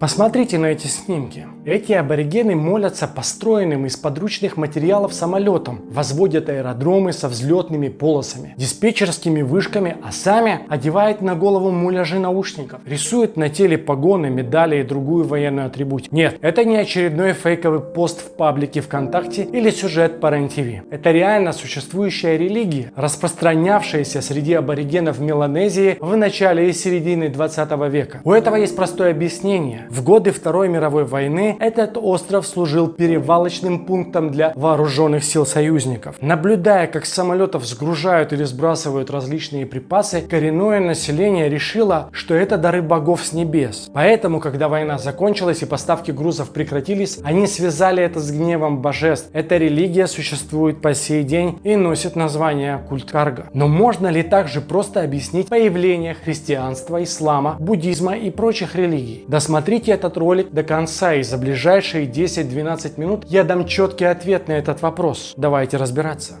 Посмотрите на эти снимки. Эти аборигены молятся построенным из подручных материалов самолетам, возводят аэродромы со взлетными полосами, диспетчерскими вышками, а сами одевают на голову муляжи наушников, рисуют на теле погоны, медали и другую военную атрибутику. Нет, это не очередной фейковый пост в паблике ВКонтакте или сюжет по РЕН-ТВ. Это реально существующая религия, распространявшаяся среди аборигенов Меланезии в начале и середине 20 века. У этого есть простое объяснение. В годы Второй мировой войны этот остров служил перевалочным пунктом для вооруженных сил союзников. Наблюдая, как самолетов сгружают или сбрасывают различные припасы, коренное население решило, что это дары богов с небес. Поэтому, когда война закончилась и поставки грузов прекратились, они связали это с гневом божеств. Эта религия существует по сей день и носит название культ Карга. Но можно ли также просто объяснить появление христианства, ислама, буддизма и прочих религий? Досмотрите Досмотрите этот ролик до конца и за ближайшие 10-12 минут я дам четкий ответ на этот вопрос. Давайте разбираться.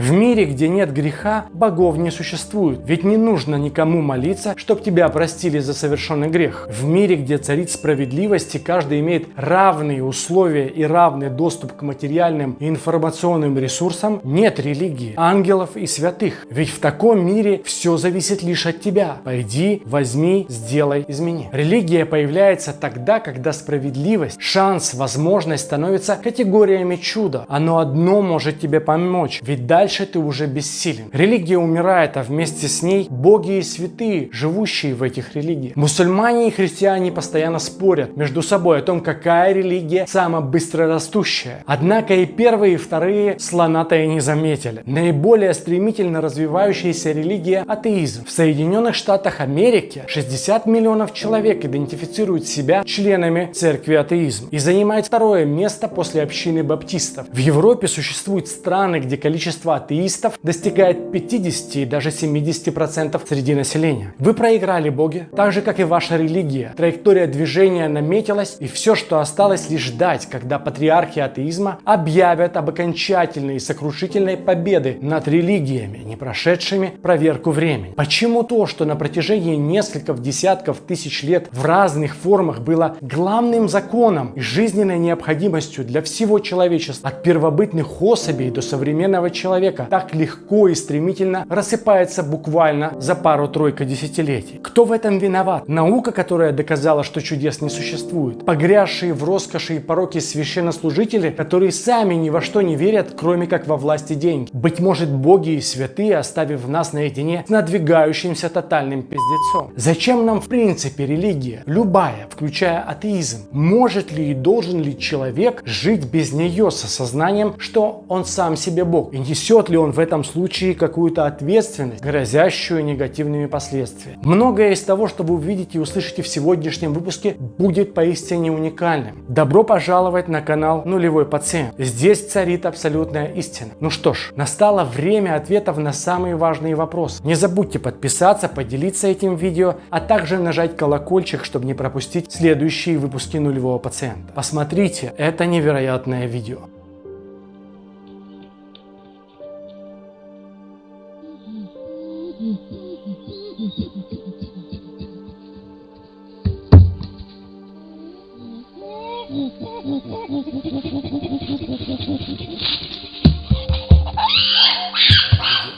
В мире, где нет греха, богов не существует, ведь не нужно никому молиться, чтобы тебя простили за совершенный грех. В мире, где царит справедливость и каждый имеет равные условия и равный доступ к материальным и информационным ресурсам, нет религии, ангелов и святых. Ведь в таком мире все зависит лишь от тебя. Пойди, возьми, сделай, измени. Религия появляется тогда, когда справедливость, шанс, возможность становятся категориями чуда. Оно одно может тебе помочь, ведь дальше дальше ты уже бессилен. Религия умирает, а вместе с ней боги и святые, живущие в этих религиях. Мусульмане и христиане постоянно спорят между собой о том, какая религия самая быстрорастущая. Однако и первые, и вторые слона-то и не заметили. Наиболее стремительно развивающаяся религия – атеизм. В Соединенных Штатах Америки 60 миллионов человек идентифицируют себя членами церкви атеизм и занимает второе место после общины баптистов. В Европе существуют страны, где количество атеистов достигает 50 и даже 70% среди населения. Вы проиграли боги, так же как и ваша религия. Траектория движения наметилась и все, что осталось лишь ждать, когда патриархи атеизма объявят об окончательной и сокрушительной победы над религиями, не прошедшими проверку времени. Почему то, что на протяжении нескольких десятков тысяч лет в разных формах было главным законом и жизненной необходимостью для всего человечества, от первобытных особей до современного человека, человека так легко и стремительно рассыпается буквально за пару-тройку десятилетий. Кто в этом виноват? Наука, которая доказала, что чудес не существует. Погрязшие в роскоши и пороке священнослужители, которые сами ни во что не верят, кроме как во власти деньги. Быть может, боги и святые, оставив нас наедине с надвигающимся тотальным пиздецом. Зачем нам в принципе религия? Любая, включая атеизм. Может ли и должен ли человек жить без нее с осознанием, что он сам себе бог и несет несет ли он в этом случае какую-то ответственность, грозящую негативными последствиями. Многое из того, что вы увидите и услышите в сегодняшнем выпуске, будет поистине уникальным. Добро пожаловать на канал Нулевой Пациент. Здесь царит абсолютная истина. Ну что ж, настало время ответов на самые важные вопросы. Не забудьте подписаться, поделиться этим видео, а также нажать колокольчик, чтобы не пропустить следующие выпуски Нулевого Пациента. Посмотрите это невероятное видео.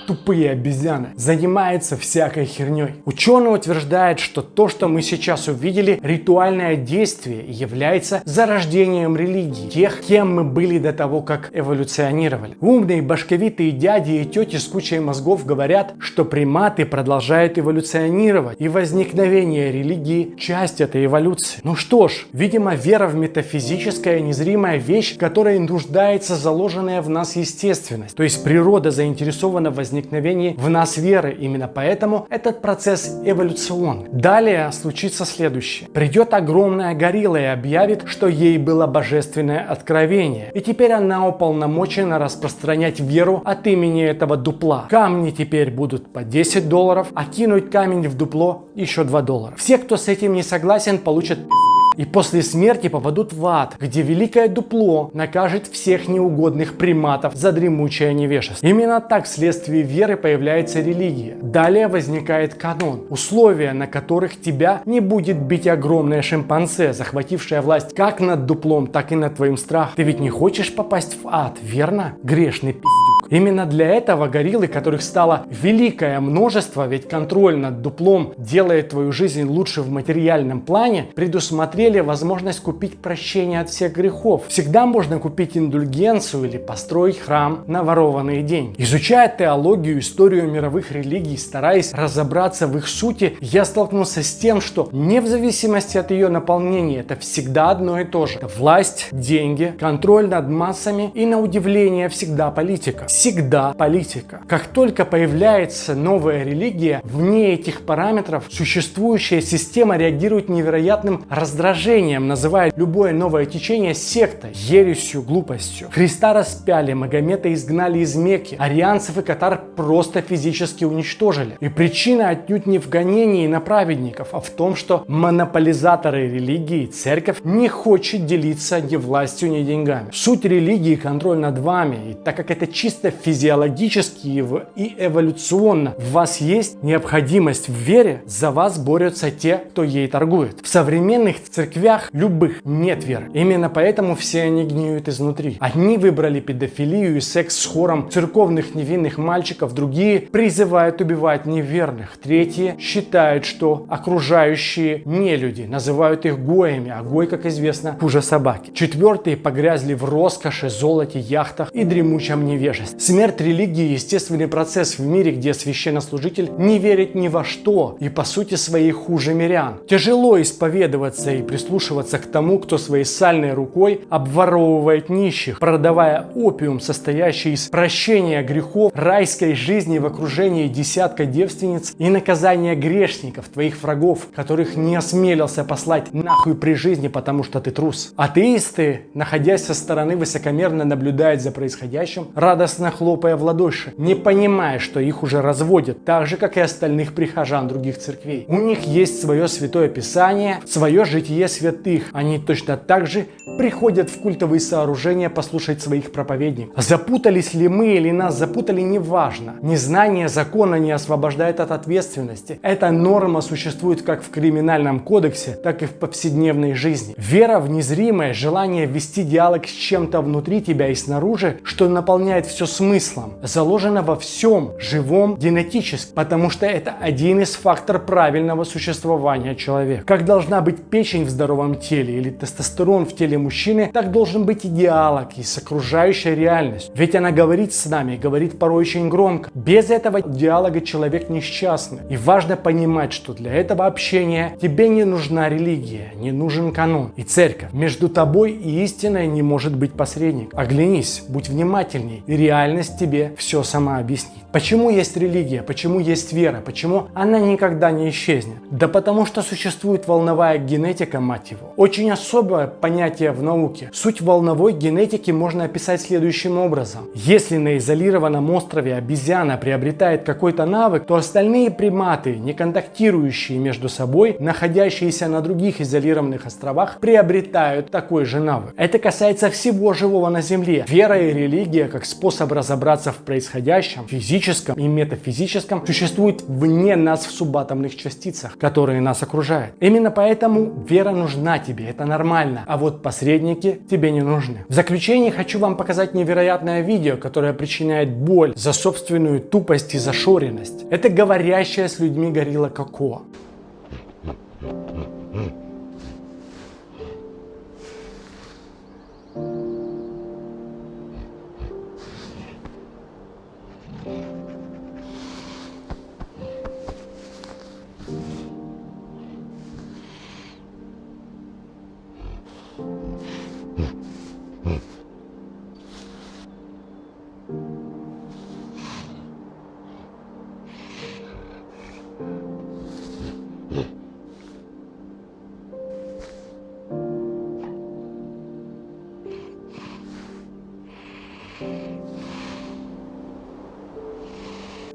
Тут тупые обезьяны, занимается всякой херней. Ученый утверждает, что то, что мы сейчас увидели, ритуальное действие является зарождением религии, тех, кем мы были до того, как эволюционировали. Умные башковитые дяди и тети с кучей мозгов говорят, что приматы продолжают эволюционировать, и возникновение религии – часть этой эволюции. Ну что ж, видимо, вера в метафизическая незримая вещь, которая нуждается заложенная в нас естественность, то есть природа заинтересована в возникновении в нас веры. Именно поэтому этот процесс эволюционный. Далее случится следующее. Придет огромная горилла и объявит, что ей было божественное откровение. И теперь она уполномочена распространять веру от имени этого дупла. Камни теперь будут по 10 долларов, а кинуть камень в дупло еще 2 доллара. Все, кто с этим не согласен, получат пизды. И после смерти попадут в ад, где великое дупло накажет всех неугодных приматов за дремучее невежество. Именно так вследствие веры появляется религия. Далее возникает канон, условия, на которых тебя не будет бить огромное шимпанзе, захватившее власть как над дуплом, так и над твоим страхом. Ты ведь не хочешь попасть в ад, верно? Грешный пиздец. Именно для этого гориллы, которых стало великое множество, ведь контроль над дуплом делает твою жизнь лучше в материальном плане, предусмотрели возможность купить прощение от всех грехов. Всегда можно купить индульгенцию или построить храм на ворованные деньги. Изучая теологию, историю мировых религий, стараясь разобраться в их сути, я столкнулся с тем, что не в зависимости от ее наполнения, это всегда одно и то же. Это власть, деньги, контроль над массами и, на удивление, всегда политика всегда политика. Как только появляется новая религия, вне этих параметров существующая система реагирует невероятным раздражением, называя любое новое течение сектой, ересью, глупостью. Христа распяли, Магомета изгнали из Мекки, арианцев и катар просто физически уничтожили. И причина отнюдь не в гонении на праведников, а в том, что монополизаторы религии, церковь, не хочет делиться ни властью, ни деньгами. Суть религии – контроль над вами, и так как это чисто физиологически и эволюционно в вас есть необходимость в вере, за вас борются те, кто ей торгует. В современных церквях любых нет веры. Именно поэтому все они гниют изнутри. Одни выбрали педофилию и секс с хором церковных невинных мальчиков, другие призывают убивать неверных, третьи считают, что окружающие не люди, называют их гоями, а гой, как известно, хуже собаки. Четвертые погрязли в роскоши, золоте, яхтах и дремучем невежестве. Смерть религии – естественный процесс в мире, где священнослужитель не верит ни во что и по сути своей хуже мирян. Тяжело исповедоваться и прислушиваться к тому, кто своей сальной рукой обворовывает нищих, продавая опиум, состоящий из прощения грехов, райской жизни в окружении десятка девственниц и наказания грешников, твоих врагов, которых не осмелился послать нахуй при жизни, потому что ты трус. Атеисты, находясь со стороны, высокомерно наблюдают за происходящим, радостно хлопая в ладоши, не понимая, что их уже разводят, так же, как и остальных прихожан других церквей. У них есть свое святое писание, свое житие святых. Они точно так же приходят в культовые сооружения послушать своих проповедников. Запутались ли мы или нас запутали, неважно. Незнание закона не освобождает от ответственности. Эта норма существует как в криминальном кодексе, так и в повседневной жизни. Вера в незримое, желание вести диалог с чем-то внутри тебя и снаружи, что наполняет все смыслом заложено во всем живом генетически, потому что это один из факторов правильного существования человека. Как должна быть печень в здоровом теле или тестостерон в теле мужчины, так должен быть и диалог и с окружающей реальностью. Ведь она говорит с нами, говорит порой очень громко. Без этого диалога человек несчастный. И важно понимать, что для этого общения тебе не нужна религия, не нужен канон и церковь. Между тобой и истиной не может быть посредник. Оглянись, будь внимательней и реальность реальность тебе все сама объяснит. Почему есть религия, почему есть вера, почему она никогда не исчезнет? Да потому что существует волновая генетика, мать его. Очень особое понятие в науке. Суть волновой генетики можно описать следующим образом. Если на изолированном острове обезьяна приобретает какой-то навык, то остальные приматы, не контактирующие между собой, находящиеся на других изолированных островах, приобретают такой же навык. Это касается всего живого на Земле. Вера и религия как способ разобраться в происходящем, физическом и метафизическом существует вне нас в субатомных частицах, которые нас окружают. Именно поэтому вера нужна тебе, это нормально, а вот посредники тебе не нужны. В заключение хочу вам показать невероятное видео, которое причиняет боль за собственную тупость и зашоренность. Это говорящая с людьми горилла Коко.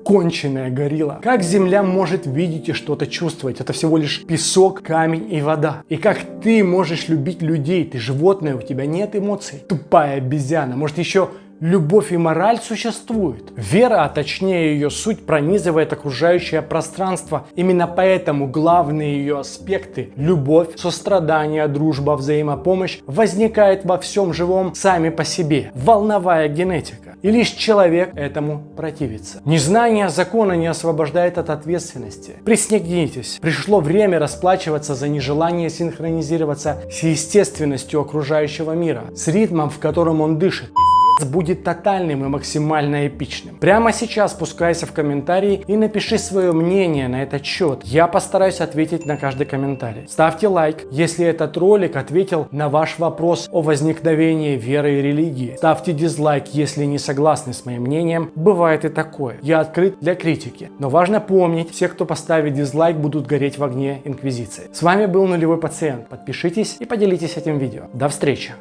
конченая горилла. Как Земля может видеть и что-то чувствовать? Это всего лишь песок, камень и вода. И как ты можешь любить людей? Ты животное, у тебя нет эмоций. Тупая обезьяна. Может еще Любовь и мораль существуют. Вера, а точнее ее суть, пронизывает окружающее пространство. Именно поэтому главные ее аспекты – любовь, сострадание, дружба, взаимопомощь – возникает во всем живом сами по себе. Волновая генетика. И лишь человек этому противится. Незнание закона не освобождает от ответственности. Приснегнитесь. Пришло время расплачиваться за нежелание синхронизироваться с естественностью окружающего мира, с ритмом, в котором он дышит будет тотальным и максимально эпичным. Прямо сейчас спускайся в комментарии и напиши свое мнение на этот счет. Я постараюсь ответить на каждый комментарий. Ставьте лайк, если этот ролик ответил на ваш вопрос о возникновении веры и религии. Ставьте дизлайк, если не согласны с моим мнением. Бывает и такое. Я открыт для критики. Но важно помнить, все, кто поставит дизлайк, будут гореть в огне Инквизиции. С вами был Нулевой Пациент. Подпишитесь и поделитесь этим видео. До встречи!